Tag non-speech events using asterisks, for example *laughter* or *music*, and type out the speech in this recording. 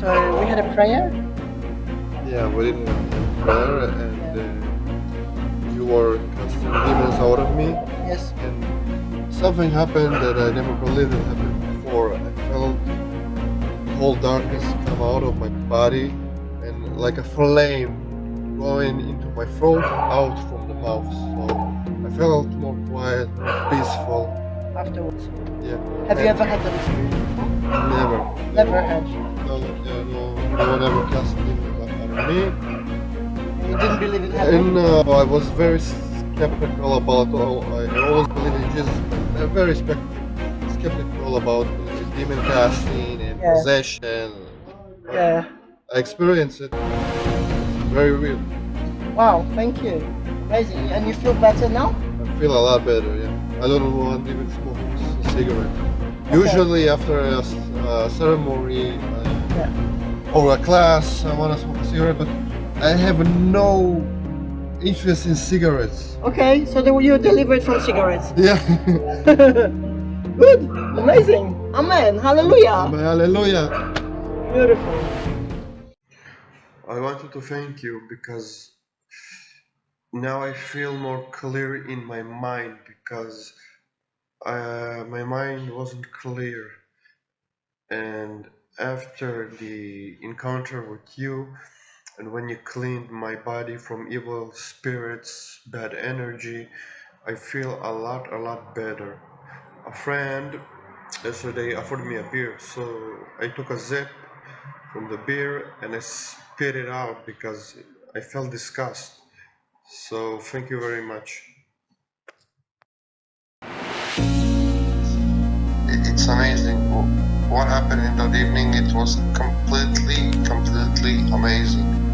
So we had a prayer. Yeah, we didn't have prayer and uh, you were casting demons out of me Yes. and something happened that I never believed it happened before. I felt whole darkness come out of my body and like a flame going into my throat out from the mouth. So I felt more quiet, peaceful. Afterwards. Yeah. Have you ever had that experience? Never. Never had. No, no, no one ever cast demons out me. You didn't believe it happened. And uh, I was very skeptical about all. I always believe in Jesus, but very skeptical about demon casting and Yeah. possession. Yeah. I experienced it. It's very real. Wow. Thank you. Amazing. And you feel better now? I feel a lot better. Yeah. I don't want even smoke a cigarette. Usually after a ceremony uh, Yeah. or a class, I want to smoke a cigarette, but I have no interest in cigarettes. Okay. So you're delivered from cigarettes. Yeah. *laughs* *laughs* Good. Amazing. Amen. Hallelujah. Hallelujah. Beautiful. I wanted to thank you because now I feel more clear in my mind because uh, my mind wasn't clear. And after the encounter with you, and when you cleaned my body from evil spirits, bad energy, I feel a lot, a lot better. A friend yesterday offered me a beer, so I took a sip from the beer and I spit it out because I felt disgust. So thank you very much. It's amazing. What happened in that evening, it was completely, completely amazing.